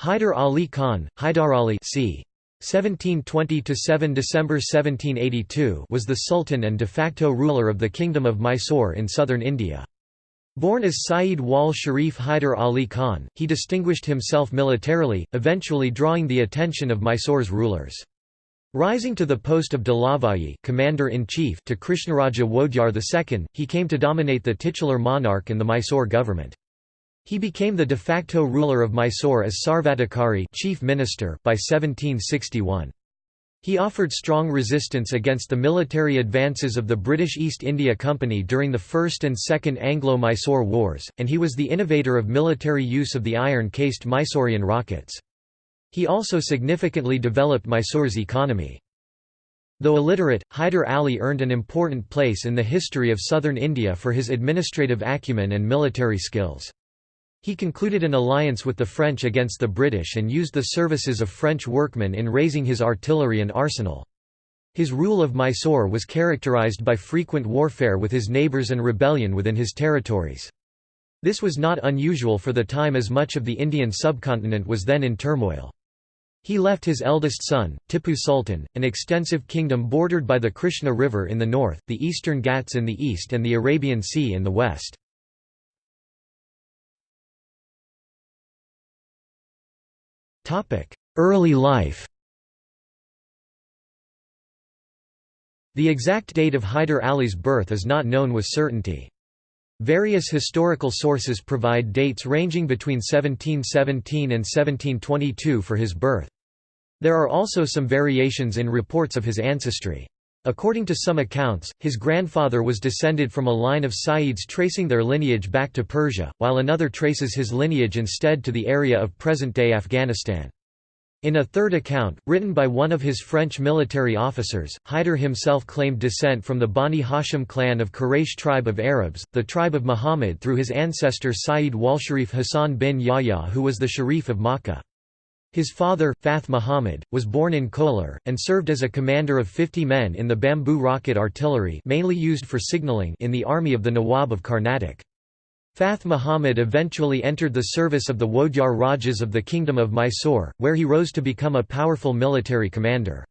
Hyder Ali Khan, Hyder Ali c. 1720–7 December 1782 was the Sultan and de facto ruler of the Kingdom of Mysore in southern India. Born as Saeed Wal Sharif Hyder Ali Khan, he distinguished himself militarily, eventually drawing the attention of Mysore's rulers. Rising to the post of Dalavayi commander-in-chief to Krishnaraja Wodyar II, he came to dominate the titular monarch and the Mysore government. He became the de facto ruler of Mysore as Sarvadhikari chief minister by 1761. He offered strong resistance against the military advances of the British East India Company during the First and Second Anglo-Mysore Wars, and he was the innovator of military use of the iron-cased Mysorean rockets. He also significantly developed Mysore's economy. Though illiterate, Hyder Ali earned an important place in the history of southern India for his administrative acumen and military skills. He concluded an alliance with the French against the British and used the services of French workmen in raising his artillery and arsenal. His rule of Mysore was characterized by frequent warfare with his neighbours and rebellion within his territories. This was not unusual for the time as much of the Indian subcontinent was then in turmoil. He left his eldest son, Tipu Sultan, an extensive kingdom bordered by the Krishna River in the north, the eastern Ghats in the east and the Arabian Sea in the west. Early life The exact date of Hyder Ali's birth is not known with certainty. Various historical sources provide dates ranging between 1717 and 1722 for his birth. There are also some variations in reports of his ancestry. According to some accounts, his grandfather was descended from a line of Sa'ids tracing their lineage back to Persia, while another traces his lineage instead to the area of present-day Afghanistan. In a third account, written by one of his French military officers, Hyder himself claimed descent from the Bani Hashim clan of Quraysh tribe of Arabs, the tribe of Muhammad through his ancestor Sayyid Walsharif Hassan bin Yahya who was the Sharif of Makkah. His father, Fath Muhammad, was born in Kolar, and served as a commander of 50 men in the bamboo rocket artillery mainly used for signaling in the army of the Nawab of Carnatic. Fath Muhammad eventually entered the service of the Wodyar Rajas of the Kingdom of Mysore, where he rose to become a powerful military commander.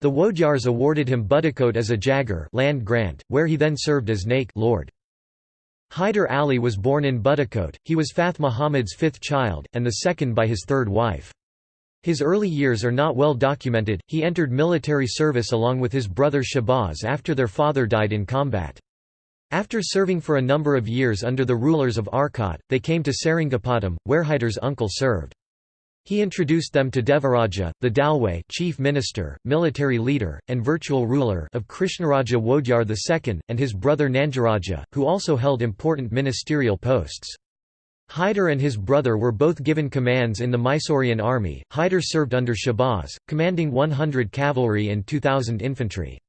The Wodyars awarded him Budikote as a Jagir land grant, where he then served as Naik lord. Hyder Ali was born in Budikote, he was Fath Muhammad's fifth child, and the second by his third wife. His early years are not well documented, he entered military service along with his brother Shahbaz after their father died in combat. After serving for a number of years under the rulers of Arcot, they came to Seringapatam, where Hyder's uncle served. He introduced them to Devaraja, the Dalway chief minister, military leader, and virtual ruler of Krishnaraja Wodyar II, and his brother Nandiraja, who also held important ministerial posts. Hyder and his brother were both given commands in the Mysorean army. Hyder served under Shahbaz, commanding 100 cavalry and 2,000 infantry.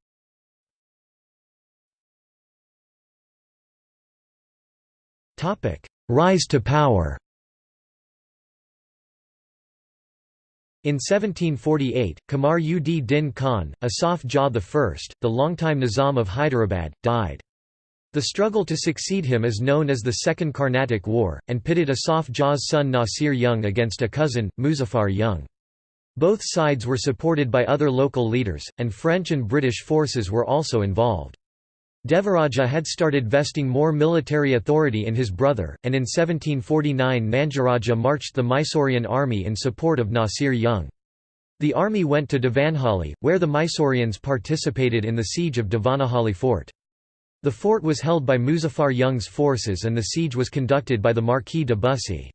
Rise to power In 1748, Qamar ud Din Khan, Asaf Jah I, the longtime Nizam of Hyderabad, died. The struggle to succeed him is known as the Second Carnatic War, and pitted Asaf Jah's son Nasir Jung against a cousin, Muzaffar Jung. Both sides were supported by other local leaders, and French and British forces were also involved. Devaraja had started vesting more military authority in his brother, and in 1749 Nandiraja marched the Mysorean army in support of Nasir Jung. The army went to Devanhali, where the Mysoreans participated in the siege of Devanahali fort. The fort was held by Muzaffar Jung's forces and the siege was conducted by the Marquis de Bussy.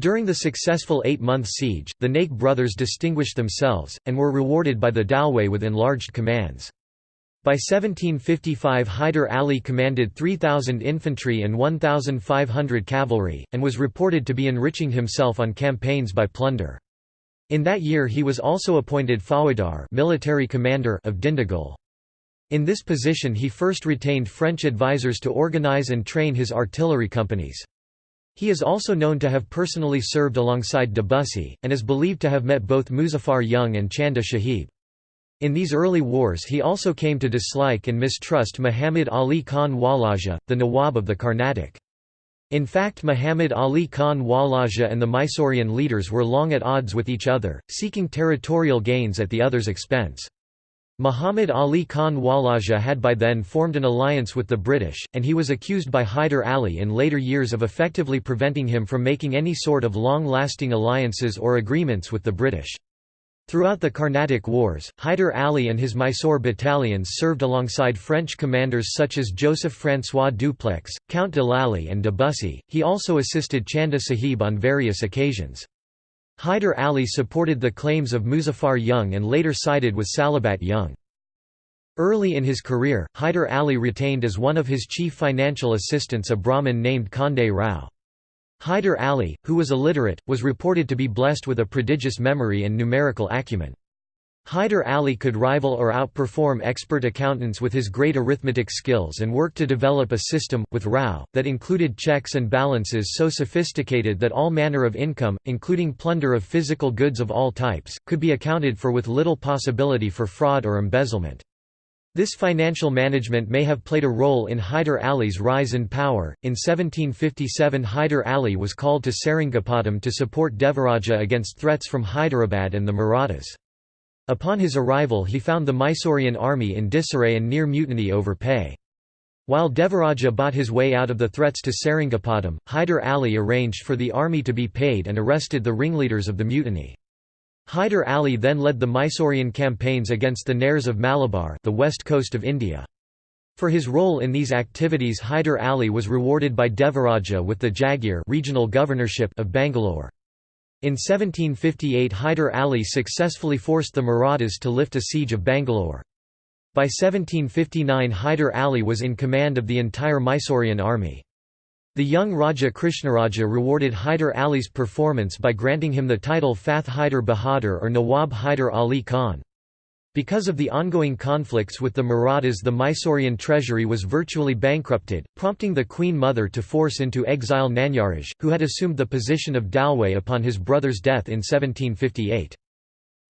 During the successful eight-month siege, the Naik brothers distinguished themselves, and were rewarded by the Dalway with enlarged commands. By 1755 Hyder Ali commanded 3,000 infantry and 1,500 cavalry, and was reported to be enriching himself on campaigns by plunder. In that year he was also appointed Fawdar military commander of Dindigul. In this position he first retained French advisers to organize and train his artillery companies. He is also known to have personally served alongside Debussy, and is believed to have met both Muzaffar Jung and Chanda Sahib. In these early wars he also came to dislike and mistrust Muhammad Ali Khan Walaja, the Nawab of the Carnatic. In fact Muhammad Ali Khan Walaja and the Mysorean leaders were long at odds with each other, seeking territorial gains at the other's expense. Muhammad Ali Khan Walaja had by then formed an alliance with the British, and he was accused by Hyder Ali in later years of effectively preventing him from making any sort of long-lasting alliances or agreements with the British. Throughout the Carnatic Wars, Hyder Ali and his Mysore battalions served alongside French commanders such as Joseph-François Dupleix, Count de Lally and de Bussy. He also assisted Chanda Sahib on various occasions. Hyder Ali supported the claims of Muzaffar Jung and later sided with Salabat Jung. Early in his career, Hyder Ali retained as one of his chief financial assistants a Brahmin named Kande Rao. Hyder Ali, who was illiterate, was reported to be blessed with a prodigious memory and numerical acumen. Hyder Ali could rival or outperform expert accountants with his great arithmetic skills and worked to develop a system, with Rao, that included checks and balances so sophisticated that all manner of income, including plunder of physical goods of all types, could be accounted for with little possibility for fraud or embezzlement. This financial management may have played a role in Hyder Ali's rise in power. In 1757, Hyder Ali was called to Seringapatam to support Devaraja against threats from Hyderabad and the Marathas. Upon his arrival, he found the Mysorean army in disarray and near mutiny over pay. While Devaraja bought his way out of the threats to Seringapatam, Hyder Ali arranged for the army to be paid and arrested the ringleaders of the mutiny. Hyder Ali then led the Mysorean campaigns against the Nairs of Malabar the west coast of India. For his role in these activities Hyder Ali was rewarded by Devaraja with the Jagir regional governorship of Bangalore. In 1758 Hyder Ali successfully forced the Marathas to lift a siege of Bangalore. By 1759 Hyder Ali was in command of the entire Mysorean army. The young Raja Krishnaraja rewarded Hyder Ali's performance by granting him the title Fath Hyder Bahadur or Nawab Hyder Ali Khan. Because of the ongoing conflicts with the Marathas the Mysorean treasury was virtually bankrupted, prompting the Queen Mother to force into exile Nanyaraj, who had assumed the position of Dalway upon his brother's death in 1758.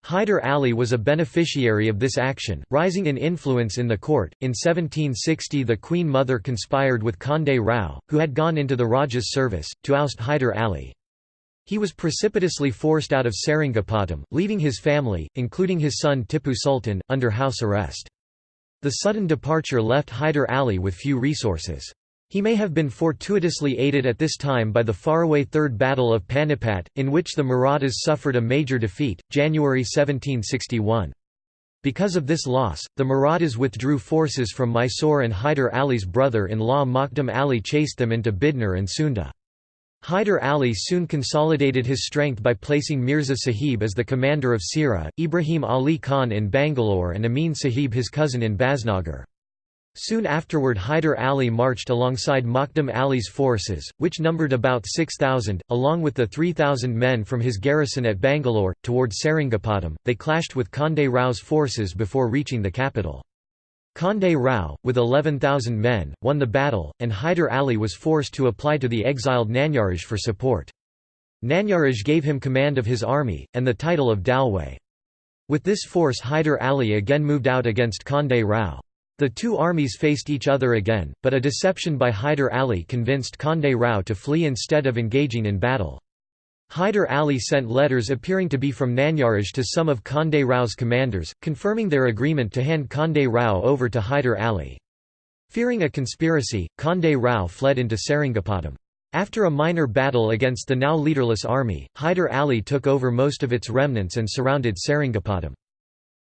Hyder Ali was a beneficiary of this action, rising in influence in the court. In 1760, the Queen Mother conspired with Kande Rao, who had gone into the Raja's service, to oust Hyder Ali. He was precipitously forced out of Seringapatam, leaving his family, including his son Tipu Sultan, under house arrest. The sudden departure left Hyder Ali with few resources. He may have been fortuitously aided at this time by the faraway Third Battle of Panipat, in which the Marathas suffered a major defeat, January 1761. Because of this loss, the Marathas withdrew forces from Mysore and Hyder Ali's brother-in-law Makdum Ali chased them into Bidnor and Sunda. Hyder Ali soon consolidated his strength by placing Mirza Sahib as the commander of Sirah, Ibrahim Ali Khan in Bangalore and Amin Sahib his cousin in Basnagar. Soon afterward Hyder Ali marched alongside Makdum Ali's forces, which numbered about 6,000, along with the 3,000 men from his garrison at Bangalore, toward Seringapatam. They clashed with Kande Rao's forces before reaching the capital. Kande Rao, with 11,000 men, won the battle, and Hyder Ali was forced to apply to the exiled Nanyaraj for support. Nanyaraj gave him command of his army, and the title of Dalway. With this force Hyder Ali again moved out against Kande Rao. The two armies faced each other again, but a deception by Hyder Ali convinced Kande Rao to flee instead of engaging in battle. Hyder Ali sent letters appearing to be from Nanyaraj to some of Kande Rao's commanders, confirming their agreement to hand Kande Rao over to Hyder Ali. Fearing a conspiracy, Kande Rao fled into Seringapatam. After a minor battle against the now leaderless army, Hyder Ali took over most of its remnants and surrounded Seringapatam.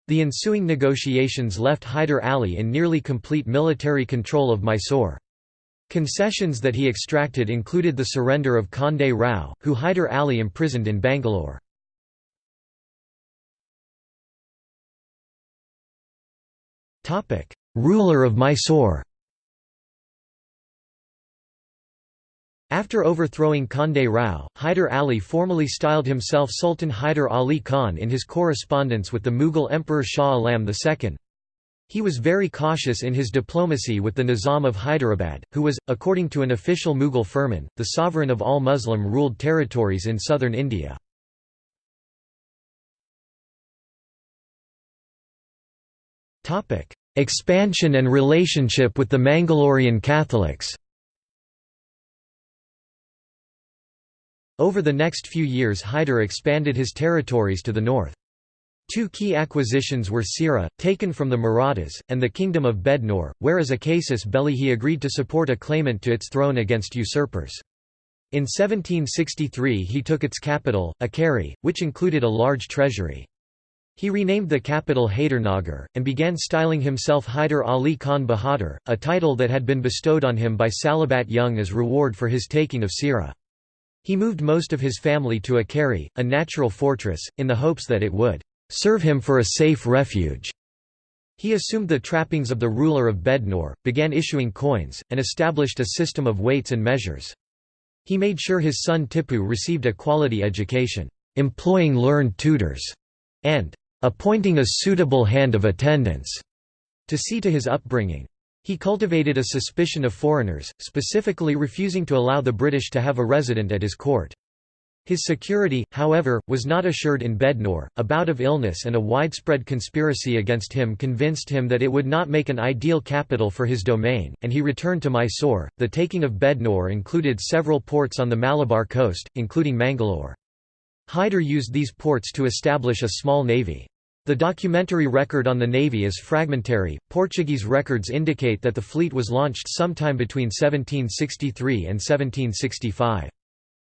The ensuing negotiations left Hyder Ali in nearly complete military control of Mysore. Concessions that he extracted included the surrender of Kande Rao, who Hyder Ali imprisoned in Bangalore. Ruler of Mysore After overthrowing Kande Rao, Hyder Ali formally styled himself Sultan Hyder Ali Khan in his correspondence with the Mughal Emperor Shah Alam II. He was very cautious in his diplomacy with the Nizam of Hyderabad, who was, according to an official Mughal firman, the sovereign of all Muslim-ruled territories in southern India. Expansion and relationship with the Mangalorean Catholics Over the next few years Hyder expanded his territories to the north. Two key acquisitions were Sira, taken from the Marathas, and the Kingdom of Bednor, where as he agreed to support a claimant to its throne against usurpers. In 1763 he took its capital, Akeri, which included a large treasury. He renamed the capital Haydarnagar, and began styling himself Hyder Ali Khan Bahadur, a title that had been bestowed on him by Salabat Jung as reward for his taking of Sira. He moved most of his family to Akeri, a natural fortress, in the hopes that it would serve him for a safe refuge. He assumed the trappings of the ruler of Bednor, began issuing coins, and established a system of weights and measures. He made sure his son Tipu received a quality education, employing learned tutors, and appointing a suitable hand of attendance to see to his upbringing. He cultivated a suspicion of foreigners, specifically refusing to allow the British to have a resident at his court. His security, however, was not assured in Bednor. A bout of illness and a widespread conspiracy against him convinced him that it would not make an ideal capital for his domain, and he returned to Mysore. The taking of Bednor included several ports on the Malabar coast, including Mangalore. Hyder used these ports to establish a small navy. The documentary record on the navy is fragmentary. Portuguese records indicate that the fleet was launched sometime between 1763 and 1765.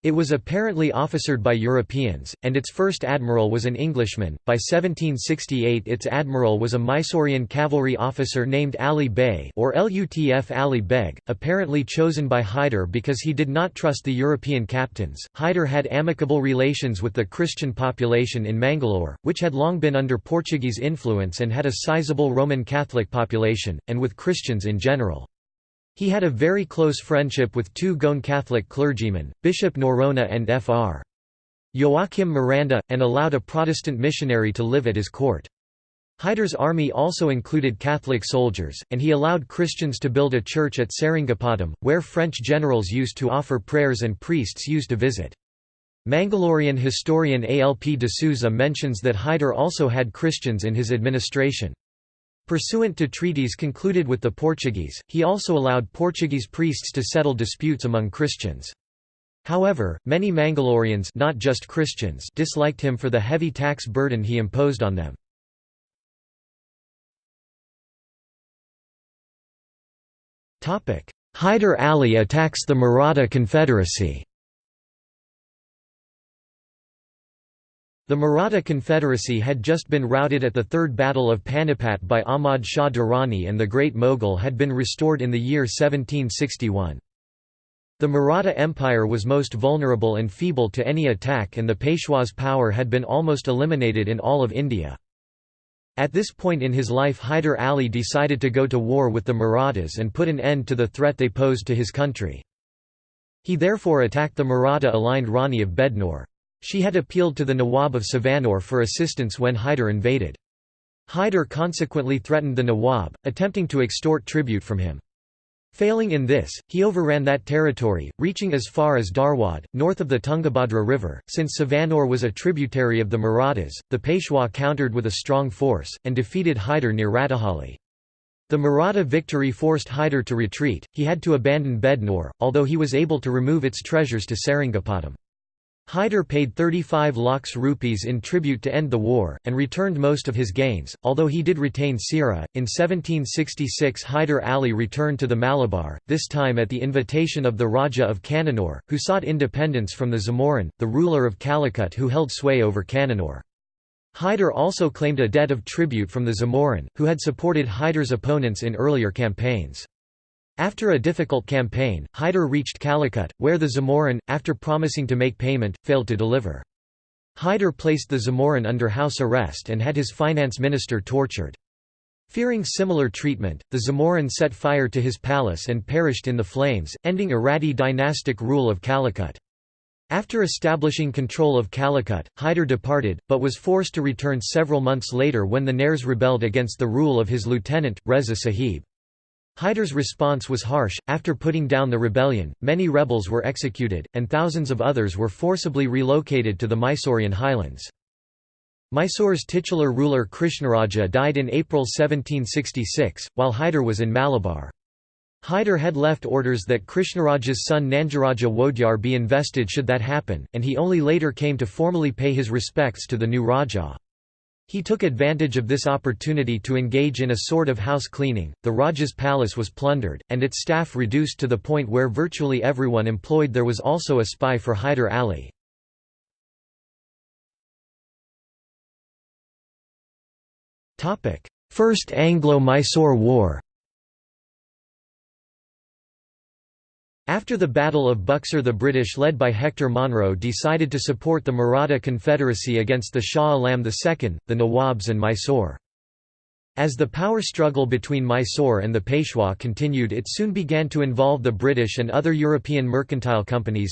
It was apparently officered by Europeans, and its first admiral was an Englishman. By 1768, its admiral was a Mysorean cavalry officer named Ali Bey, or Lutf Ali Beg, apparently chosen by Hyder because he did not trust the European captains. Hyder had amicable relations with the Christian population in Mangalore, which had long been under Portuguese influence and had a sizable Roman Catholic population, and with Christians in general. He had a very close friendship with two Goan Catholic clergymen, Bishop Norona and Fr. Joachim Miranda, and allowed a Protestant missionary to live at his court. Hyder's army also included Catholic soldiers, and he allowed Christians to build a church at Seringapatam, where French generals used to offer prayers and priests used to visit. Mangalorean historian Alp de Souza mentions that Hyder also had Christians in his administration. Pursuant to treaties concluded with the Portuguese, he also allowed Portuguese priests to settle disputes among Christians. However, many Mangaloreans not just Christians disliked him for the heavy tax burden he imposed on them. Hyder Ali attacks the Maratha Confederacy The Maratha Confederacy had just been routed at the Third Battle of Panipat by Ahmad Shah Durrani and the Great Mughal had been restored in the year 1761. The Maratha Empire was most vulnerable and feeble to any attack and the Peshwa's power had been almost eliminated in all of India. At this point in his life Hyder Ali decided to go to war with the Marathas and put an end to the threat they posed to his country. He therefore attacked the Maratha-aligned Rani of Bednor. She had appealed to the Nawab of Savanore for assistance when Hyder invaded. Hyder consequently threatened the Nawab, attempting to extort tribute from him. Failing in this, he overran that territory, reaching as far as Dharwad, north of the Tungabhadra River. Since Savanore was a tributary of the Marathas, the Peshwa countered with a strong force, and defeated Hyder near Ratahalli. The Maratha victory forced Hyder to retreat, he had to abandon Bednor, although he was able to remove its treasures to Seringapatam. Hyder paid 35 lakhs rupees in tribute to end the war, and returned most of his gains, although he did retain Sira. In 1766 Hyder Ali returned to the Malabar, this time at the invitation of the Raja of Cannanore, who sought independence from the Zamorin, the ruler of Calicut who held sway over Cannanore. Hyder also claimed a debt of tribute from the Zamorin, who had supported Hyder's opponents in earlier campaigns. After a difficult campaign, Hyder reached Calicut, where the Zamorin, after promising to make payment, failed to deliver. Hyder placed the Zamorin under house arrest and had his finance minister tortured. Fearing similar treatment, the Zamorin set fire to his palace and perished in the flames, ending Irati dynastic rule of Calicut. After establishing control of Calicut, Hyder departed, but was forced to return several months later when the Nairs rebelled against the rule of his lieutenant, Reza Sahib. Hyder's response was harsh. After putting down the rebellion, many rebels were executed, and thousands of others were forcibly relocated to the Mysorean highlands. Mysore's titular ruler Krishnaraja died in April 1766, while Hyder was in Malabar. Hyder had left orders that Krishnaraja's son Nandiraja Wodyar be invested should that happen, and he only later came to formally pay his respects to the new Raja. He took advantage of this opportunity to engage in a sort of house cleaning. The Raja's palace was plundered, and its staff reduced to the point where virtually everyone employed there was also a spy for Hyder Ali. First Anglo-Mysore War After the Battle of Buxar the British led by Hector Munro decided to support the Maratha Confederacy against the Shah Alam II, the Nawabs and Mysore. As the power struggle between Mysore and the Peshwa continued it soon began to involve the British and other European mercantile companies.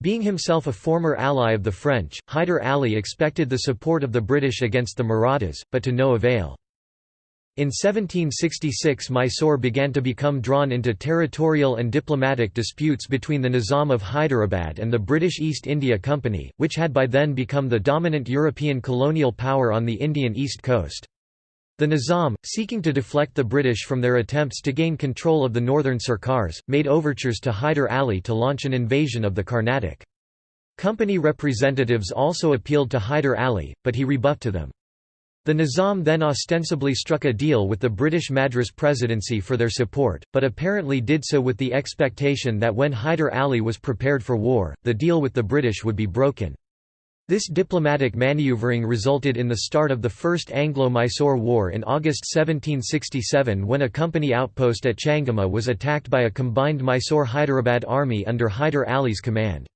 Being himself a former ally of the French, Hyder Ali expected the support of the British against the Marathas, but to no avail. In 1766 Mysore began to become drawn into territorial and diplomatic disputes between the Nizam of Hyderabad and the British East India Company, which had by then become the dominant European colonial power on the Indian east coast. The Nizam, seeking to deflect the British from their attempts to gain control of the northern Sirkars, made overtures to Hyder Ali to launch an invasion of the Carnatic. Company representatives also appealed to Hyder Ali, but he rebuffed to them. The Nizam then ostensibly struck a deal with the British Madras Presidency for their support, but apparently did so with the expectation that when Hyder Ali was prepared for war, the deal with the British would be broken. This diplomatic manoeuvring resulted in the start of the First Anglo-Mysore War in August 1767 when a company outpost at Changama was attacked by a combined Mysore-Hyderabad army under Hyder Ali's command.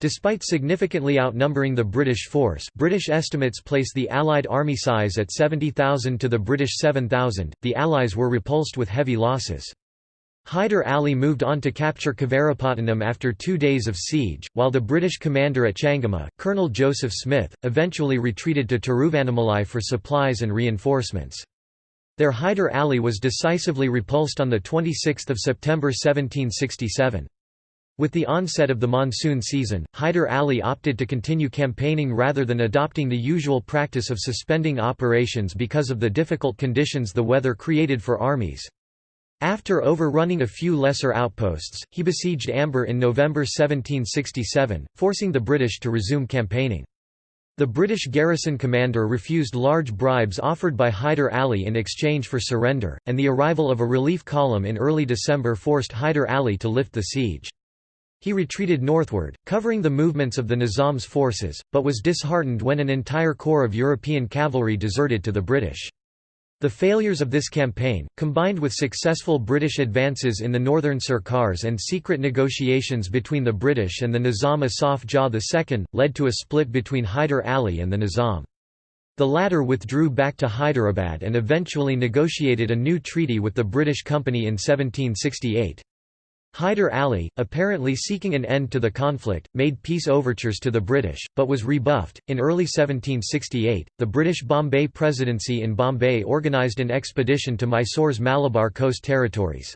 Despite significantly outnumbering the British force British estimates place the Allied army size at 70,000 to the British 7,000, the Allies were repulsed with heavy losses. Hyder Ali moved on to capture Kavarapatnam after two days of siege, while the British commander at Changama, Colonel Joseph Smith, eventually retreated to Tiruvannamalai for supplies and reinforcements. There Hyder Ali was decisively repulsed on 26 September 1767. With the onset of the monsoon season, Hyder Ali opted to continue campaigning rather than adopting the usual practice of suspending operations because of the difficult conditions the weather created for armies. After overrunning a few lesser outposts, he besieged Ambur in November 1767, forcing the British to resume campaigning. The British garrison commander refused large bribes offered by Hyder Ali in exchange for surrender, and the arrival of a relief column in early December forced Hyder Ali to lift the siege. He retreated northward, covering the movements of the Nizam's forces, but was disheartened when an entire corps of European cavalry deserted to the British. The failures of this campaign, combined with successful British advances in the northern Sirkars and secret negotiations between the British and the Nizam Asaf Jah II, led to a split between Hyder Ali and the Nizam. The latter withdrew back to Hyderabad and eventually negotiated a new treaty with the British Company in 1768. Hyder Ali, apparently seeking an end to the conflict, made peace overtures to the British, but was rebuffed. In early 1768, the British Bombay Presidency in Bombay organised an expedition to Mysore's Malabar coast territories.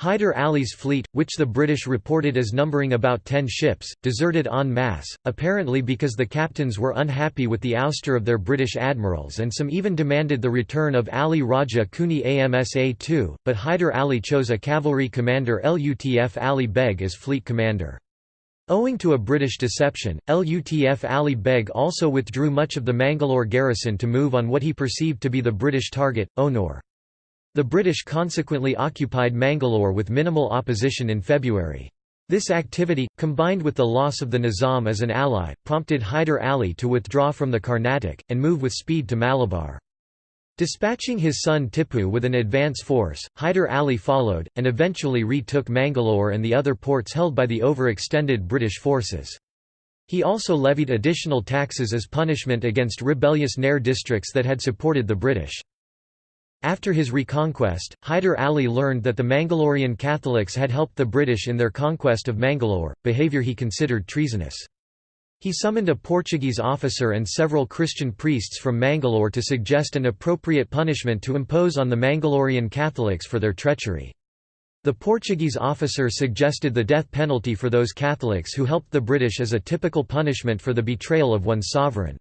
Hyder Ali's fleet, which the British reported as numbering about ten ships, deserted en masse, apparently because the captains were unhappy with the ouster of their British admirals and some even demanded the return of Ali Raja Kuni Amsa II, but Hyder Ali chose a cavalry commander Lutf Ali Beg as fleet commander. Owing to a British deception, Lutf Ali Beg also withdrew much of the Mangalore garrison to move on what he perceived to be the British target, Onur. The British consequently occupied Mangalore with minimal opposition in February. This activity, combined with the loss of the Nizam as an ally, prompted Hyder Ali to withdraw from the Carnatic, and move with speed to Malabar. Dispatching his son Tipu with an advance force, Hyder Ali followed, and eventually retook Mangalore and the other ports held by the overextended British forces. He also levied additional taxes as punishment against rebellious Nair districts that had supported the British. After his reconquest, Hyder Ali learned that the Mangalorean Catholics had helped the British in their conquest of Mangalore, behaviour he considered treasonous. He summoned a Portuguese officer and several Christian priests from Mangalore to suggest an appropriate punishment to impose on the Mangalorean Catholics for their treachery. The Portuguese officer suggested the death penalty for those Catholics who helped the British as a typical punishment for the betrayal of one's sovereign.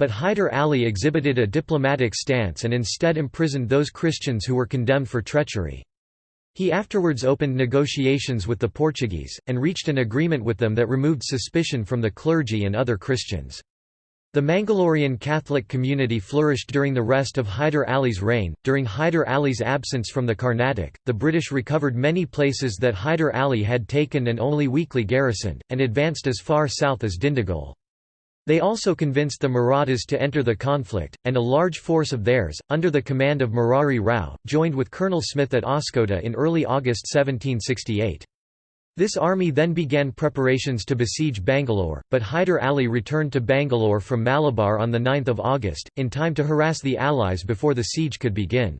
But Hyder Ali exhibited a diplomatic stance and instead imprisoned those Christians who were condemned for treachery. He afterwards opened negotiations with the Portuguese, and reached an agreement with them that removed suspicion from the clergy and other Christians. The Mangalorean Catholic community flourished during the rest of Hyder Ali's reign. During Hyder Ali's absence from the Carnatic, the British recovered many places that Hyder Ali had taken and only weakly garrisoned, and advanced as far south as Dindigul. They also convinced the Marathas to enter the conflict, and a large force of theirs, under the command of Murari Rao, joined with Colonel Smith at Oscoda in early August 1768. This army then began preparations to besiege Bangalore, but Hyder Ali returned to Bangalore from Malabar on 9 August, in time to harass the Allies before the siege could begin.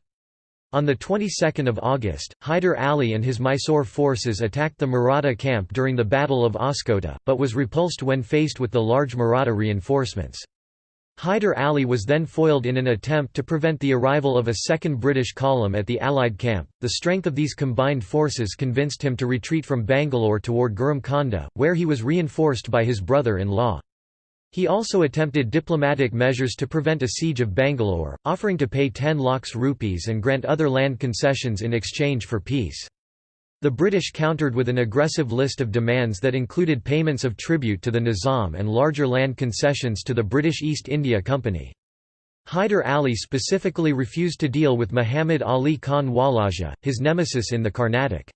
On the 22nd of August, Hyder Ali and his Mysore forces attacked the Maratha camp during the Battle of Oscoda, but was repulsed when faced with the large Maratha reinforcements. Hyder Ali was then foiled in an attempt to prevent the arrival of a second British column at the Allied camp. The strength of these combined forces convinced him to retreat from Bangalore toward Gurumkonda, where he was reinforced by his brother-in-law. He also attempted diplomatic measures to prevent a siege of Bangalore, offering to pay 10 lakhs rupees and grant other land concessions in exchange for peace. The British countered with an aggressive list of demands that included payments of tribute to the Nizam and larger land concessions to the British East India Company. Hyder Ali specifically refused to deal with Muhammad Ali Khan Walaja, his nemesis in the Carnatic.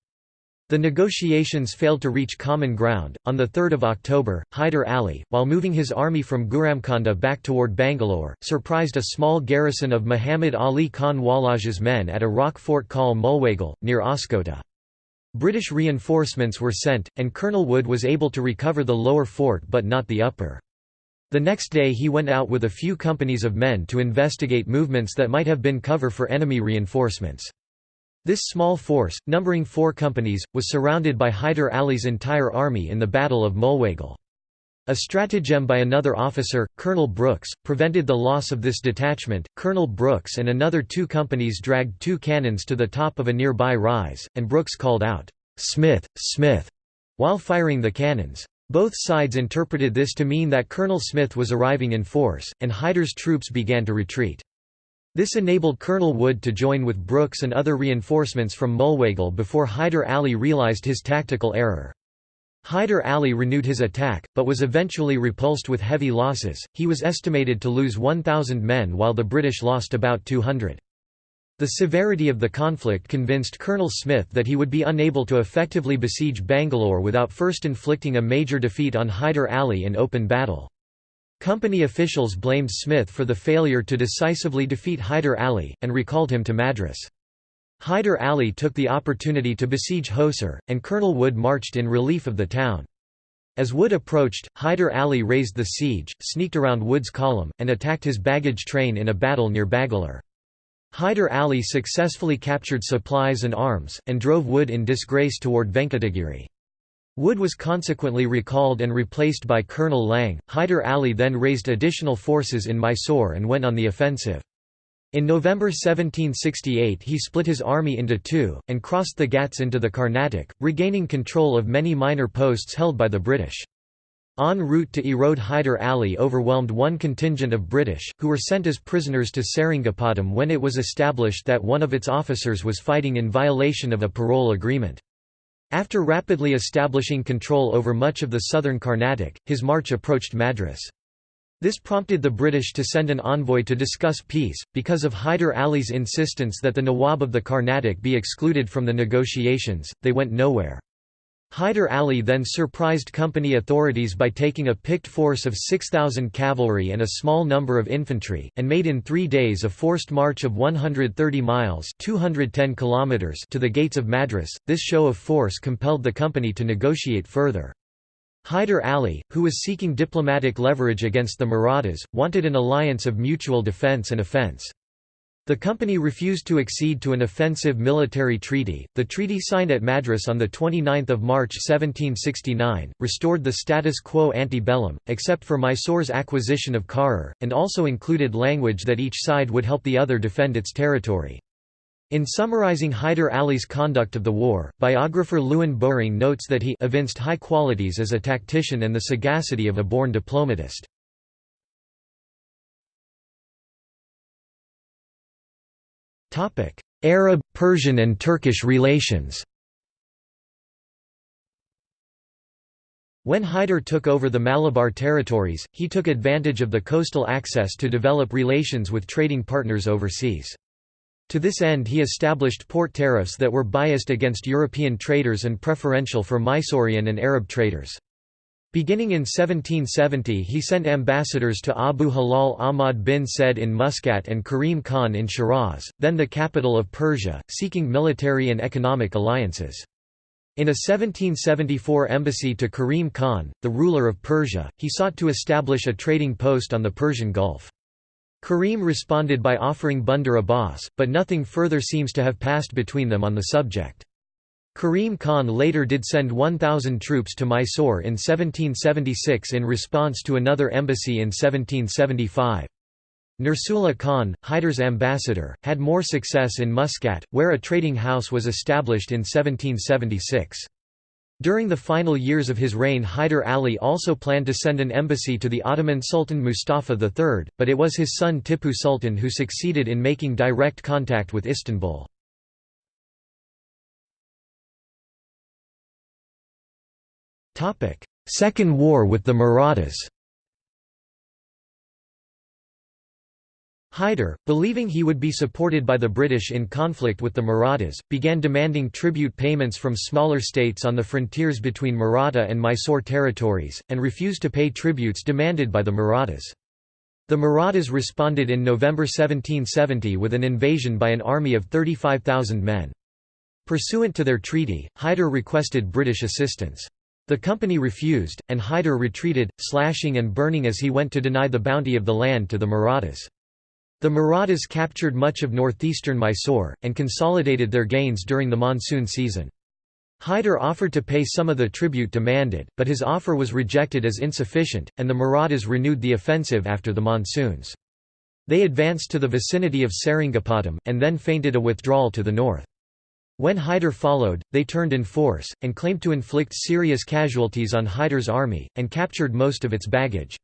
The negotiations failed to reach common ground. On 3 October, Hyder Ali, while moving his army from Gurumkonda back toward Bangalore, surprised a small garrison of Muhammad Ali Khan Walaja's men at a rock fort called Mulwagal, near Oscoda. British reinforcements were sent, and Colonel Wood was able to recover the lower fort but not the upper. The next day he went out with a few companies of men to investigate movements that might have been cover for enemy reinforcements. This small force, numbering four companies, was surrounded by Hyder Ali's entire army in the Battle of Mulwagal. A stratagem by another officer, Colonel Brooks, prevented the loss of this detachment. Colonel Brooks and another two companies dragged two cannons to the top of a nearby rise, and Brooks called out, Smith, Smith, while firing the cannons. Both sides interpreted this to mean that Colonel Smith was arriving in force, and Hyder's troops began to retreat. This enabled Colonel Wood to join with Brooks and other reinforcements from Mulwagal before Hyder Ali realized his tactical error. Hyder Ali renewed his attack, but was eventually repulsed with heavy losses. He was estimated to lose 1,000 men while the British lost about 200. The severity of the conflict convinced Colonel Smith that he would be unable to effectively besiege Bangalore without first inflicting a major defeat on Hyder Ali in open battle. Company officials blamed Smith for the failure to decisively defeat Hyder Ali, and recalled him to Madras. Hyder Ali took the opportunity to besiege Hosur, and Colonel Wood marched in relief of the town. As Wood approached, Hyder Ali raised the siege, sneaked around Wood's column, and attacked his baggage train in a battle near Bagalur. Hyder Ali successfully captured supplies and arms, and drove Wood in disgrace toward Venkatagiri. Wood was consequently recalled and replaced by Colonel Lang. Hyder Ali then raised additional forces in Mysore and went on the offensive. In November 1768 he split his army into two, and crossed the Ghats into the Carnatic, regaining control of many minor posts held by the British. En route to Erode Hyder Ali overwhelmed one contingent of British, who were sent as prisoners to Seringapatam when it was established that one of its officers was fighting in violation of a parole agreement. After rapidly establishing control over much of the southern Carnatic, his march approached Madras. This prompted the British to send an envoy to discuss peace, because of Hyder Ali's insistence that the Nawab of the Carnatic be excluded from the negotiations, they went nowhere. Hyder Ali then surprised company authorities by taking a picked force of 6,000 cavalry and a small number of infantry, and made in three days a forced march of 130 miles 210 kilometers to the gates of Madras. This show of force compelled the company to negotiate further. Hyder Ali, who was seeking diplomatic leverage against the Marathas, wanted an alliance of mutual defence and offence. The company refused to accede to an offensive military treaty. The treaty signed at Madras on 29 March 1769, restored the status quo ante bellum, except for Mysore's acquisition of Karur, and also included language that each side would help the other defend its territory. In summarizing Hyder Ali's conduct of the war, biographer Lewin Bowring notes that he evinced high qualities as a tactician and the sagacity of a born diplomatist. Arab, Persian and Turkish relations When Hyder took over the Malabar territories, he took advantage of the coastal access to develop relations with trading partners overseas. To this end he established port tariffs that were biased against European traders and preferential for Mysorean and Arab traders. Beginning in 1770 he sent ambassadors to Abu Halal Ahmad bin Said in Muscat and Karim Khan in Shiraz, then the capital of Persia, seeking military and economic alliances. In a 1774 embassy to Karim Khan, the ruler of Persia, he sought to establish a trading post on the Persian Gulf. Karim responded by offering Bandar Abbas, but nothing further seems to have passed between them on the subject. Karim Khan later did send 1,000 troops to Mysore in 1776 in response to another embassy in 1775. Nursullah Khan, Hyder's ambassador, had more success in Muscat, where a trading house was established in 1776. During the final years of his reign Hyder Ali also planned to send an embassy to the Ottoman Sultan Mustafa III, but it was his son Tippu Sultan who succeeded in making direct contact with Istanbul. Second War with the Marathas Hyder, believing he would be supported by the British in conflict with the Marathas, began demanding tribute payments from smaller states on the frontiers between Maratha and Mysore territories, and refused to pay tributes demanded by the Marathas. The Marathas responded in November 1770 with an invasion by an army of 35,000 men. Pursuant to their treaty, Hyder requested British assistance. The company refused, and Hyder retreated, slashing and burning as he went to deny the bounty of the land to the Marathas. The Marathas captured much of northeastern Mysore, and consolidated their gains during the monsoon season. Hyder offered to pay some of the tribute demanded, but his offer was rejected as insufficient, and the Marathas renewed the offensive after the monsoons. They advanced to the vicinity of Seringapatam, and then feinted a withdrawal to the north. When Hyder followed, they turned in force, and claimed to inflict serious casualties on Hyder's army, and captured most of its baggage.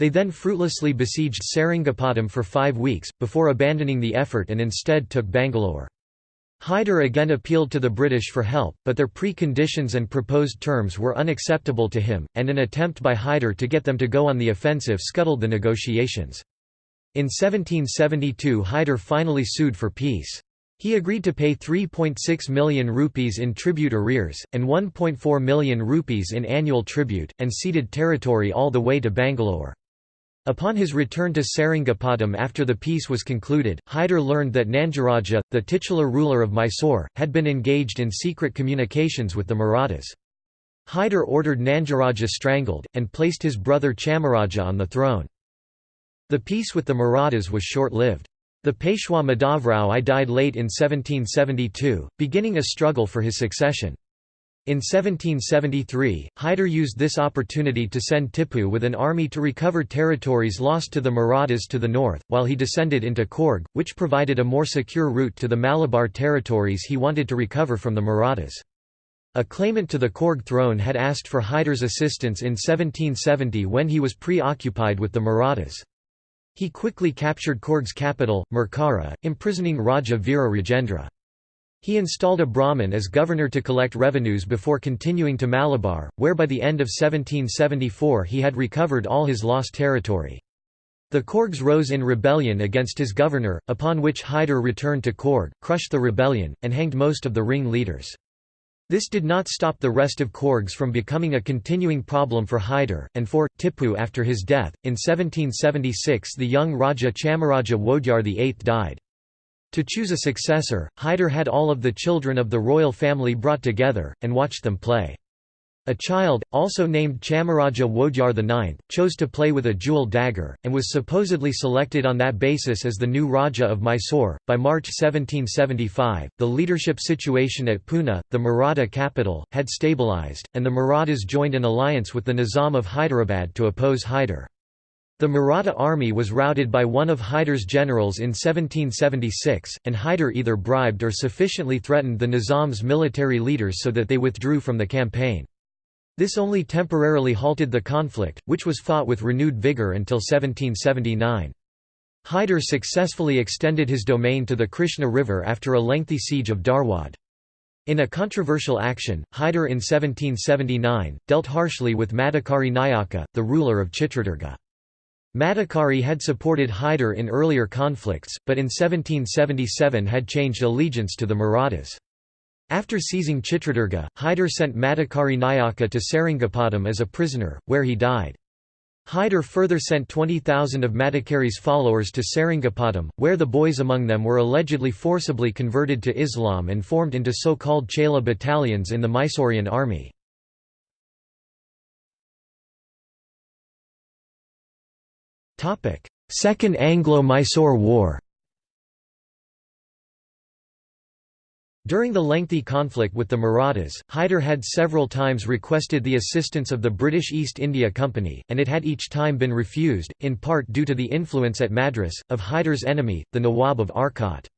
They then fruitlessly besieged Seringapatam for five weeks, before abandoning the effort and instead took Bangalore. Hyder again appealed to the British for help, but their pre-conditions and proposed terms were unacceptable to him, and an attempt by Hyder to get them to go on the offensive scuttled the negotiations. In 1772 Hyder finally sued for peace. He agreed to pay 3.6 million rupees in tribute arrears, and 1.4 million rupees in annual tribute, and ceded territory all the way to Bangalore. Upon his return to Seringapatam after the peace was concluded, Hyder learned that Nandurraja, the titular ruler of Mysore, had been engaged in secret communications with the Marathas. Hyder ordered Nandurraja strangled, and placed his brother Chamaraja on the throne. The peace with the Marathas was short-lived. The Peshwa Madhavrao I died late in 1772, beginning a struggle for his succession. In 1773, Hyder used this opportunity to send Tippu with an army to recover territories lost to the Marathas to the north, while he descended into Coorg, which provided a more secure route to the Malabar territories he wanted to recover from the Marathas. A claimant to the Coorg throne had asked for Hyder's assistance in 1770 when he was preoccupied with the Marathas. He quickly captured Coorg's capital, Mercara, imprisoning Raja Veera Rajendra. He installed a Brahmin as governor to collect revenues before continuing to Malabar, where by the end of 1774 he had recovered all his lost territory. The Coorgs rose in rebellion against his governor, upon which Hyder returned to Coorg, crushed the rebellion, and hanged most of the ring leaders. This did not stop the rest of Coorgs from becoming a continuing problem for Hyder, and for, Tippu after his death. In 1776 the young Raja Chamaraja Wodyar VIII died. To choose a successor, Hyder had all of the children of the royal family brought together, and watched them play. A child, also named Chamaraja Wodyar IX, chose to play with a jewel dagger, and was supposedly selected on that basis as the new Raja of Mysore. By March 1775, the leadership situation at Pune, the Maratha capital, had stabilized, and the Marathas joined an alliance with the Nizam of Hyderabad to oppose Hyder. The Maratha army was routed by one of Hyder's generals in 1776, and Hyder either bribed or sufficiently threatened the Nizam's military leaders so that they withdrew from the campaign. This only temporarily halted the conflict, which was fought with renewed vigour until 1779. Hyder successfully extended his domain to the Krishna River after a lengthy siege of Dharwad. In a controversial action, Hyder in 1779, dealt harshly with Madikari Nayaka, the ruler of Chitradurga. Madikari had supported Hyder in earlier conflicts, but in 1777 had changed allegiance to the Marathas. After seizing Chitradurga, Hyder sent Madikari Nayaka to Seringapatam as a prisoner, where he died. Hyder further sent 20,000 of Madikari's followers to Seringapatam, where the boys among them were allegedly forcibly converted to Islam and formed into so-called Chela battalions in the Mysorean army. Second Anglo-Mysore War During the lengthy conflict with the Marathas, Hyder had several times requested the assistance of the British East India Company, and it had each time been refused, in part due to the influence at Madras, of Hyder's enemy, the Nawab of Arcot.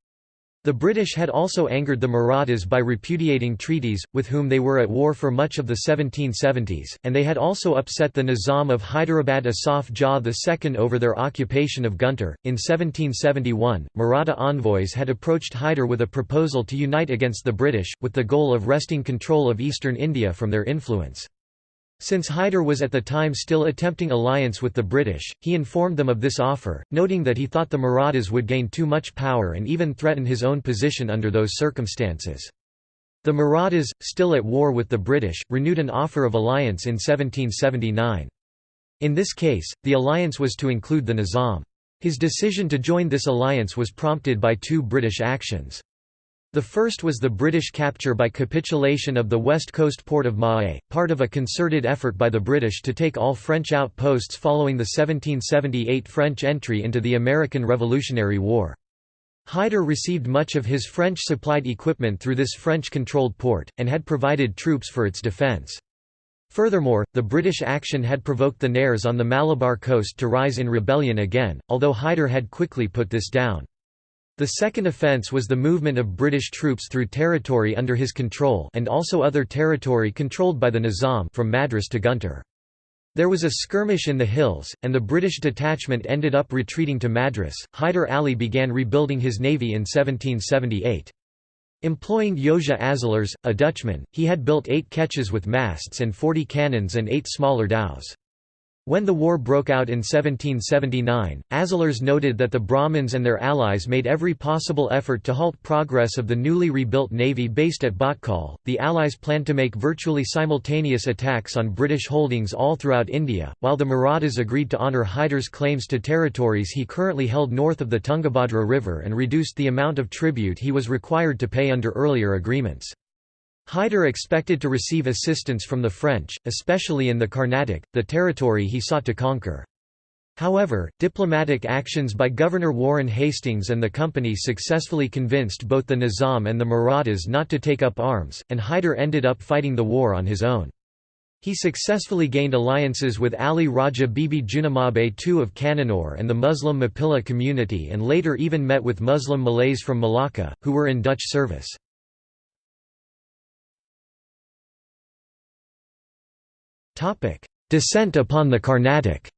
The British had also angered the Marathas by repudiating treaties, with whom they were at war for much of the 1770s, and they had also upset the Nizam of Hyderabad Asaf Jah II over their occupation of Guntur. In 1771, Maratha envoys had approached Hyder with a proposal to unite against the British, with the goal of wresting control of eastern India from their influence. Since Hyder was at the time still attempting alliance with the British, he informed them of this offer, noting that he thought the Marathas would gain too much power and even threaten his own position under those circumstances. The Marathas, still at war with the British, renewed an offer of alliance in 1779. In this case, the alliance was to include the Nizam. His decision to join this alliance was prompted by two British actions. The first was the British capture by capitulation of the west coast port of Mahé, part of a concerted effort by the British to take all French outposts following the 1778 French entry into the American Revolutionary War. Hyder received much of his French-supplied equipment through this French-controlled port, and had provided troops for its defence. Furthermore, the British action had provoked the Nairs on the Malabar coast to rise in rebellion again, although Hyder had quickly put this down. The second offence was the movement of British troops through territory under his control and also other territory controlled by the Nizam from Madras to Guntur. There was a skirmish in the hills, and the British detachment ended up retreating to Madras. Hyder Ali began rebuilding his navy in 1778. Employing Josia Azelaers, a Dutchman, he had built eight ketches with masts and 40 cannons and eight smaller dhows. When the war broke out in 1779, Azelaers noted that the Brahmins and their allies made every possible effort to halt progress of the newly rebuilt navy based at Bhatkal. The Allies planned to make virtually simultaneous attacks on British holdings all throughout India, while the Marathas agreed to honour Hyder's claims to territories he currently held north of the Tungabhadra River and reduced the amount of tribute he was required to pay under earlier agreements. Hyder expected to receive assistance from the French, especially in the Carnatic, the territory he sought to conquer. However, diplomatic actions by Governor Warren Hastings and the company successfully convinced both the Nizam and the Marathas not to take up arms, and Hyder ended up fighting the war on his own. He successfully gained alliances with Ali Raja Bibi Junamabe II of Cannanore and the Muslim Mapilla community and later even met with Muslim Malays from Malacca, who were in Dutch service. Descent upon the Carnatic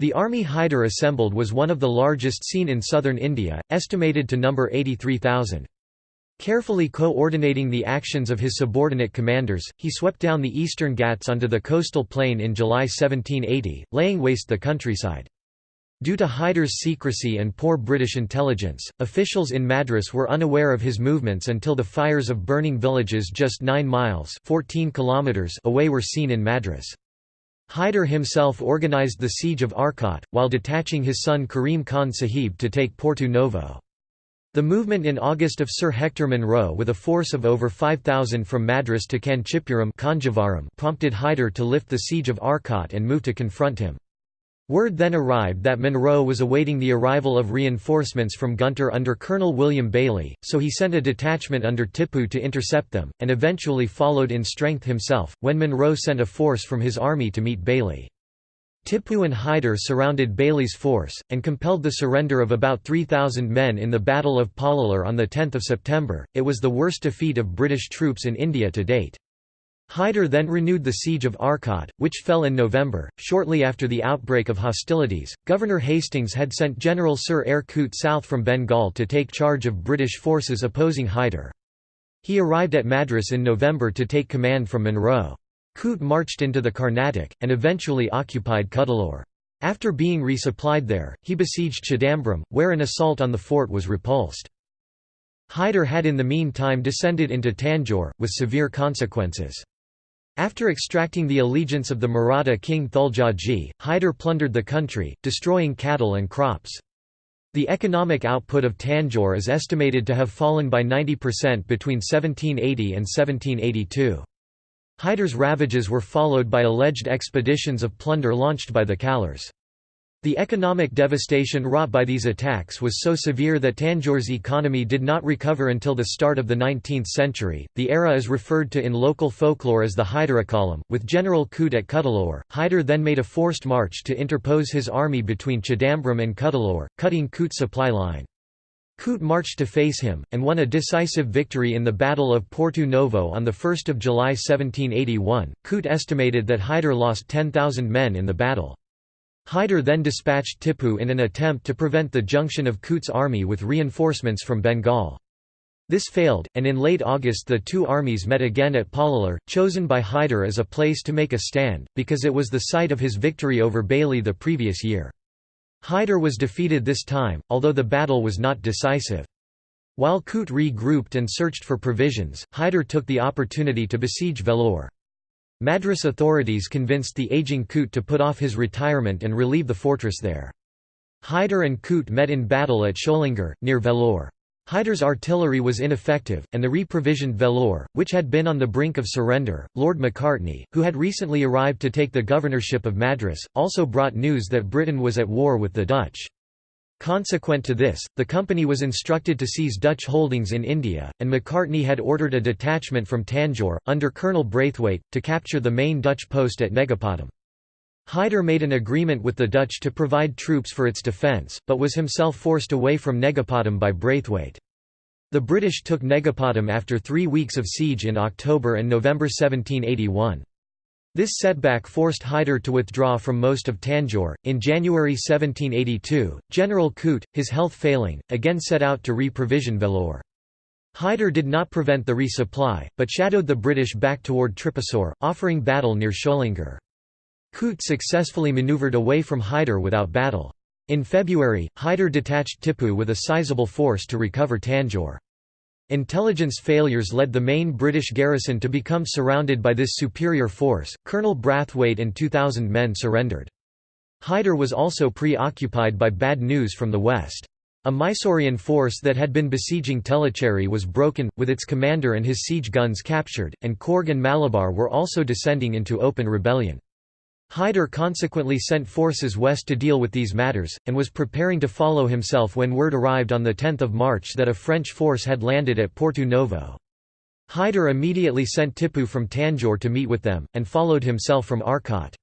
The army Hyder assembled was one of the largest seen in southern India, estimated to number 83,000. Carefully coordinating the actions of his subordinate commanders, he swept down the eastern Ghats onto the coastal plain in July 1780, laying waste the countryside. Due to Hyder's secrecy and poor British intelligence, officials in Madras were unaware of his movements until the fires of burning villages just 9 miles 14 kilometers away were seen in Madras. Hyder himself organised the siege of Arcot, while detaching his son Karim Khan Sahib to take Porto Novo. The movement in August of Sir Hector Munro with a force of over 5,000 from Madras to Kanchipuram prompted Hyder to lift the siege of Arcot and move to confront him. Word then arrived that Munro was awaiting the arrival of reinforcements from Guntur under Colonel William Baillie, so he sent a detachment under Tipu to intercept them, and eventually followed in strength himself, when Munro sent a force from his army to meet Baillie. Tipu and Hyder surrounded Baillie's force, and compelled the surrender of about 3,000 men in the Battle of Polalur on 10 September. It was the worst defeat of British troops in India to date. Hyder then renewed the siege of Arcot, which fell in November. Shortly after the outbreak of hostilities, Governor Hastings had sent General Sir Eyre Coote south from Bengal to take charge of British forces opposing Hyder. He arrived at Madras in November to take command from Munro. Coote marched into the Carnatic, and eventually occupied Cuddalore. After being resupplied there, he besieged Chidambaram, where an assault on the fort was repulsed. Hyder had in the meantime descended into Tanjore, with severe consequences. After extracting the allegiance of the Maratha king Thuljaji, Hyder plundered the country, destroying cattle and crops. The economic output of Tanjore is estimated to have fallen by 90% between 1780 and 1782. Hyder's ravages were followed by alleged expeditions of plunder launched by the Kalars. The economic devastation wrought by these attacks was so severe that Tanjore's economy did not recover until the start of the 19th century. The era is referred to in local folklore as the Hyderakalam. With General Coote at Cuddalore, Hyder then made a forced march to interpose his army between Chidambaram and Cuddalore, cutting Coote's supply line. Coote marched to face him, and won a decisive victory in the Battle of Porto Novo on 1 July 1781. Coote estimated that Hyder lost 10,000 men in the battle. Hyder then dispatched Tipu in an attempt to prevent the junction of Coote's army with reinforcements from Bengal. This failed, and in late August the two armies met again at Polalur, chosen by Hyder as a place to make a stand, because it was the site of his victory over Baillie the previous year. Hyder was defeated this time, although the battle was not decisive. While Coote regrouped and searched for provisions, Hyder took the opportunity to besiege Vellore. Madras authorities convinced the aging Coote to put off his retirement and relieve the fortress there. Hyder and Coote met in battle at Sholingar, near Vellore. Hyder's artillery was ineffective, and the reprovisioned Vellore, which had been on the brink of surrender, Lord Macartney, who had recently arrived to take the governorship of Madras, also brought news that Britain was at war with the Dutch. Consequent to this, the company was instructed to seize Dutch holdings in India, and Macartney had ordered a detachment from Tanjore, under Colonel Braithwaite, to capture the main Dutch post at Negapatam. Hyder made an agreement with the Dutch to provide troops for its defence, but was himself forced away from Negapatam by Braithwaite. The British took Negapatam after three weeks of siege in October and November 1781. This setback forced Hyder to withdraw from most of Tanjore. In January 1782, General Coote, his health failing, again set out to re-provision Vellore. Hyder did not prevent the resupply, but shadowed the British back toward Tripasur, offering battle near Sholingar. Coote successfully manoeuvred away from Hyder without battle. In February, Hyder detached Tipu with a sizable force to recover Tanjore. Intelligence failures led the main British garrison to become surrounded by this superior force. Colonel Braithwaite and 2,000 men surrendered. Hyder was also preoccupied by bad news from the west. A Mysorean force that had been besieging Tellicherry was broken, with its commander and his siege guns captured, and Coorg and Malabar were also descending into open rebellion. Hyder consequently sent forces west to deal with these matters, and was preparing to follow himself when word arrived on 10 March that a French force had landed at Porto Novo. Hyder immediately sent Tipu from Tanjore to meet with them, and followed himself from Arcot.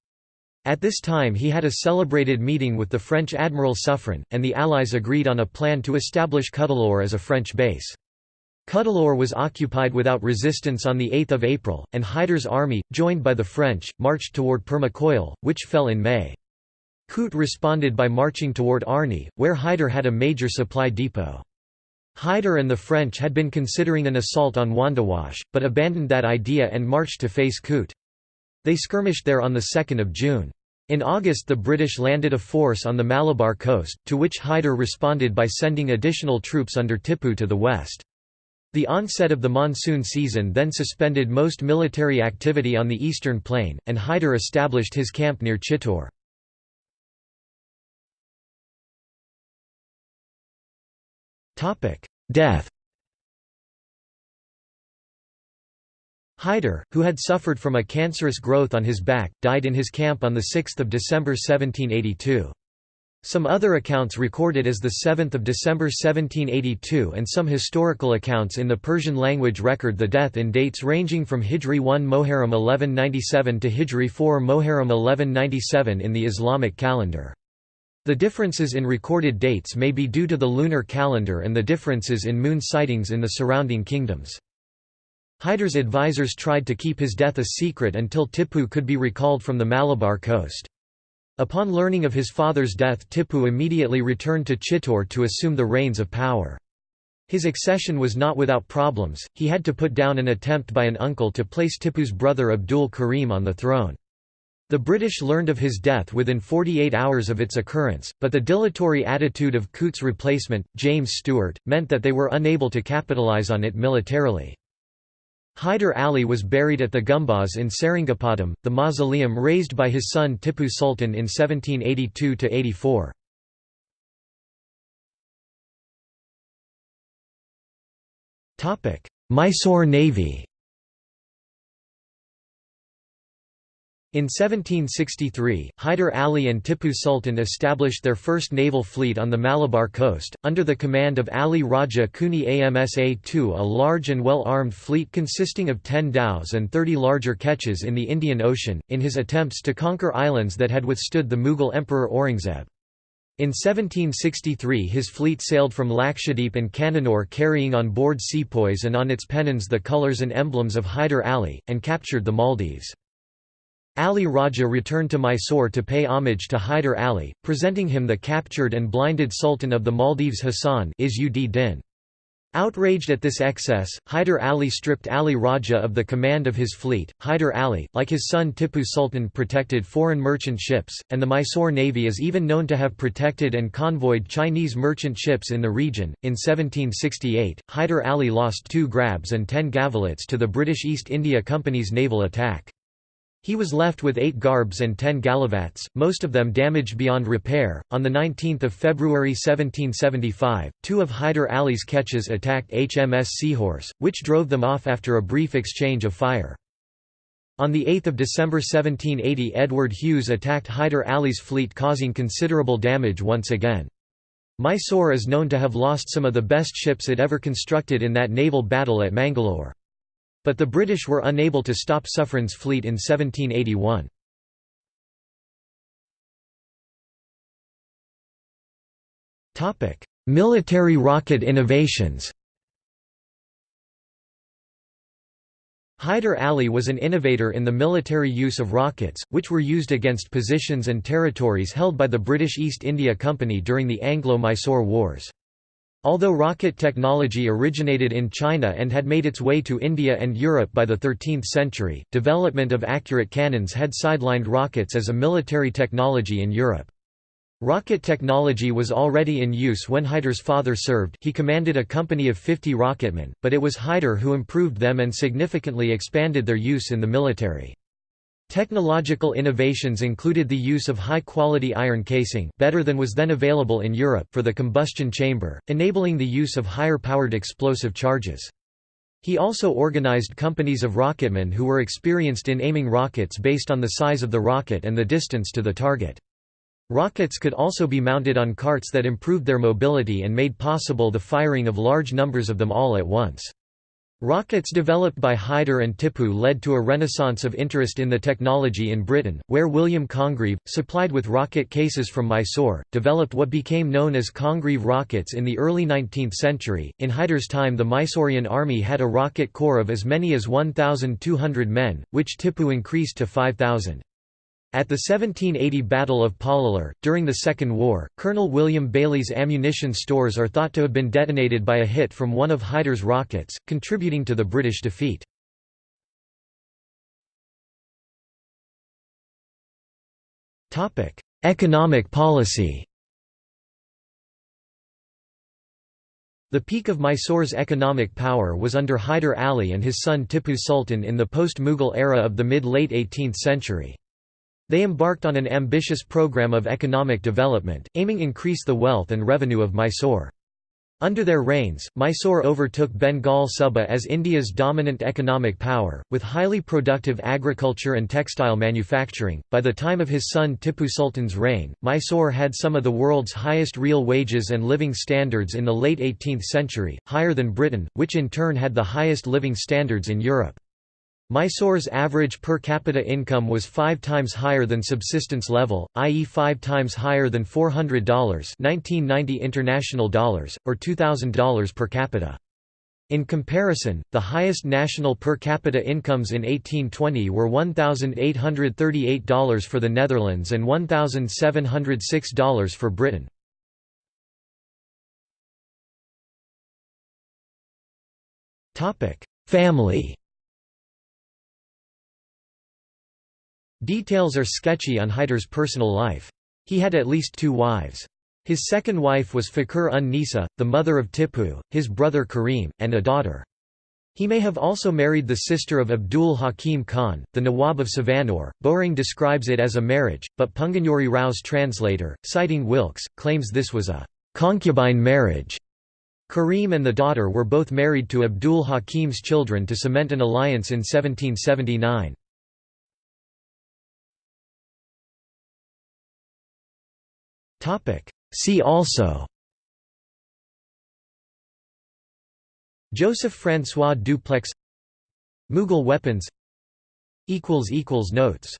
At this time he had a celebrated meeting with the French Admiral Suffren, and the Allies agreed on a plan to establish Cuddalore as a French base. Cuddalore was occupied without resistance on 8 April, and Hyder's army, joined by the French, marched toward Permacoil, which fell in May. Coote responded by marching toward Arni, where Hyder had a major supply depot. Hyder and the French had been considering an assault on Wandiwash, but abandoned that idea and marched to face Coote. They skirmished there on 2 June. In August the British landed a force on the Malabar coast, to which Hyder responded by sending additional troops under Tipu to the west. The onset of the monsoon season then suspended most military activity on the eastern plain, and Hyder established his camp near Chittor. Death Hyder, who had suffered from a cancerous growth on his back, died in his camp on 6 December 1782. Some other accounts record it as 7 December 1782 and some historical accounts in the Persian language record the death in dates ranging from Hijri 1 Moharram 1197 to Hijri 4 Moharram 1197 in the Islamic calendar. The differences in recorded dates may be due to the lunar calendar and the differences in moon sightings in the surrounding kingdoms. Hyder's advisors tried to keep his death a secret until Tippu could be recalled from the Malabar coast. Upon learning of his father's death Tippu immediately returned to Chittor to assume the reins of power. His accession was not without problems, he had to put down an attempt by an uncle to place Tippu's brother Abdul Karim on the throne. The British learned of his death within 48 hours of its occurrence, but the dilatory attitude of Coote's replacement, James Stewart, meant that they were unable to capitalise on it militarily. Hyder Ali was buried at the Gumbaz in Seringapatam, the mausoleum raised by his son Tippu Sultan in 1782–84. Mysore Navy In 1763, Hyder Ali and Tippu Sultan established their first naval fleet on the Malabar coast, under the command of Ali Raja Kuni Amsa-II a large and well-armed fleet consisting of 10 dhows and 30 larger ketches in the Indian Ocean, in his attempts to conquer islands that had withstood the Mughal Emperor Aurangzeb. In 1763 his fleet sailed from Lakshadweep and Cananore carrying on board sepoys and on its pennons the colours and emblems of Hyder Ali, and captured the Maldives. Ali Raja returned to Mysore to pay homage to Hyder Ali, presenting him the captured and blinded Sultan of the Maldives Hassan Din. Outraged at this excess, Hyder Ali stripped Ali Raja of the command of his fleet. Hyder Ali, like his son Tippu Sultan, protected foreign merchant ships, and the Mysore Navy is even known to have protected and convoyed Chinese merchant ships in the region. In 1768, Hyder Ali lost two grabs and ten gallivats to the British East India Company's naval attack. He was left with eight grabs and ten gallivats, most of them damaged beyond repair. On 19 February 1775, two of Hyder Ali's ketches attacked HMS Seahorse, which drove them off after a brief exchange of fire. On 8 December 1780 Edward Hughes attacked Hyder Ali's fleet causing considerable damage once again. Mysore is known to have lost some of the best ships it ever constructed in that naval battle at Mangalore. But the British were unable to stop Suffren's fleet in 1781. Military rocket innovations Hyder Ali was an innovator in the military use of rockets, which were used against positions and territories held by the British East India Company during the Anglo-Mysore Wars. Although rocket technology originated in China and had made its way to India and Europe by the 13th century, development of accurate cannons had sidelined rockets as a military technology in Europe. Rocket technology was already in use when Hyder's father served he commanded a company of 50 rocketmen, but it was Hyder who improved them and significantly expanded their use in the military. Technological innovations included the use of high-quality iron casing better than was then available in Europe for the combustion chamber, enabling the use of higher-powered explosive charges. He also organized companies of rocketmen who were experienced in aiming rockets based on the size of the rocket and the distance to the target. Rockets could also be mounted on carts that improved their mobility and made possible the firing of large numbers of them all at once. Rockets developed by Hyder and Tippu led to a renaissance of interest in the technology in Britain, where William Congreve, supplied with rocket cases from Mysore, developed what became known as Congreve rockets in the early 19th century. In Hyder's time, the Mysorean army had a rocket corps of as many as 1,200 men, which Tippu increased to 5,000. At the 1780 Battle of Polalur, during the Second War, Colonel William Baillie's ammunition stores are thought to have been detonated by a hit from one of Hyder's rockets, contributing to the British defeat. Economic policy The peak of Mysore's economic power was under Hyder Ali and his son Tippu Sultan in the post-Mughal era of the mid-late 18th century. They embarked on an ambitious program of economic development, aiming to increase the wealth and revenue of Mysore. Under their reigns, Mysore overtook Bengal Suba as India's dominant economic power, with highly productive agriculture and textile manufacturing. By the time of his son Tippu Sultan's reign, Mysore had some of the world's highest real wages and living standards in the late 18th century, higher than Britain, which in turn had the highest living standards in Europe. Mysore's average per capita income was five times higher than subsistence level, i.e. five times higher than $400 1990 international dollars, or $2,000 per capita. In comparison, the highest national per capita incomes in 1820 were $1,838 for the Netherlands and $1,706 for Britain. Family Details are sketchy on Hyder's personal life. He had at least two wives. His second wife was Fakhr un Nisa, the mother of Tipu, his brother Karim, and a daughter. He may have also married the sister of Abdul Hakim Khan, the Nawab of Savanore. Bowring describes it as a marriage, but Punganuri Rao's translator, citing Wilkes, claims this was a concubine marriage. Karim and the daughter were both married to Abdul Hakim's children to cement an alliance in 1779. See also. Joseph François Dupleix Mughal weapons. Notes